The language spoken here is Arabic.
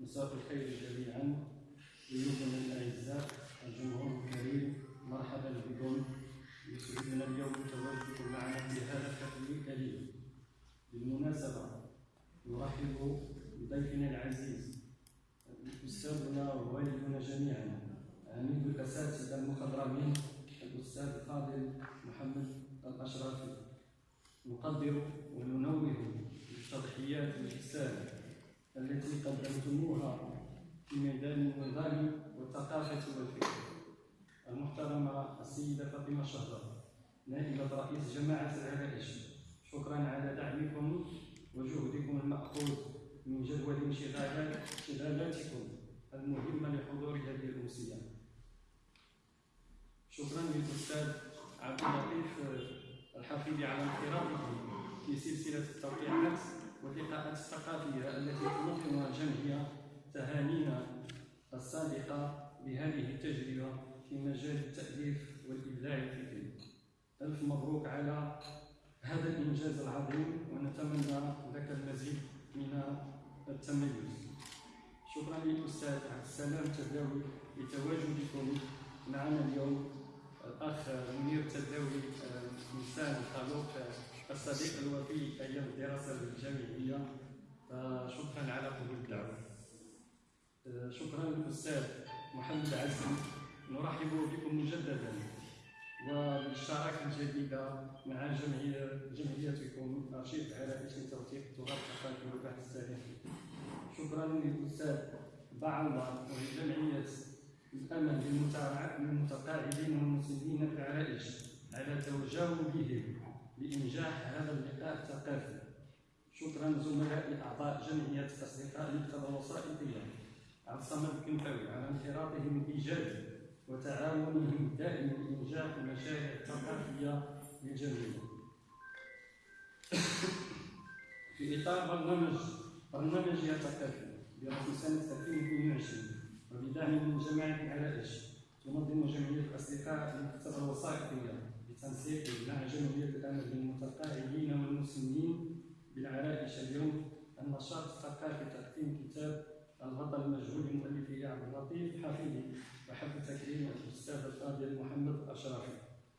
مساء الخير جميعا ضيوفنا الأعزاء الجمهور الكريم مرحبا بكم. يسعدنا اليوم تواجدكم معنا في هذا الحفل الكريم. بالمناسبة نرحب بضيفنا العزيز أستاذنا ووالدنا جميعا. عميد الاساتذه المخضرمين الأستاذ فاضل محمد الاشرفي نقدر وننوه بالتضحيات الجسام التي قدمتموها في ميدان النظام والثقافة والفكر المحترمة السيدة فاطمة شهرة نائبة رئيس جماعة العرائش شكرا على دعمكم وجهدكم المأخوذ من جدول انشغالات انشغالاتكم المهمة لحضور هذه الأمسية. شكرا للأستاذ عبد اللطيف الحفيظ على انخراطه في سلسلة التوقيعات واللقاءات الثقافية التي تنظمها الجمعية تهانينا الصادقة بهذه التجربة في مجال التأليف والإبداع الفكري ألف مبروك على هذا الإنجاز العظيم ونتمنى لك المزيد من التميز. شكرا للأستاذ عبد السلام تداوي لتواجدكم معنا اليوم الأخ منير تداوي إنسان خلوق الصديق الوفي أيام الدراسة الجامعية فشكرا على قبول الدعوة. شكرا للأستاذ محمد عزمي نرحب بكم مجددا. وبالشراكة الجديدة مع جمعية جمعيتكم أرشيف عرائش لتوثيق التراث الثقافي والبحث التاريخي شكرا للأستاذ بعوضة ولجمعية الأمل للمتقاعدين والمسلمين في العرائش على توجههم لإنجاح هذا اللقاء الثقافي شكرا زملاء أعضاء جمعية أصدقاء المكتبة الوسائطية عبد الصمد الكنفاوي على انخراطهم الإيجابي وتعاونهم الدائم لإنجاح المشاريع الثقافية للجميع. في إطار برنامج برنامج الثقافي برسم سنة 2022 وبدعم من جماعة العرائش تنظم جمعية الأصدقاء المكتبة الوسائطية بتنسيق مع جمعية الأمل للمتقاعدين اليوم النشاط الثقافي تقديم كتاب البطل المجهول لمؤلفه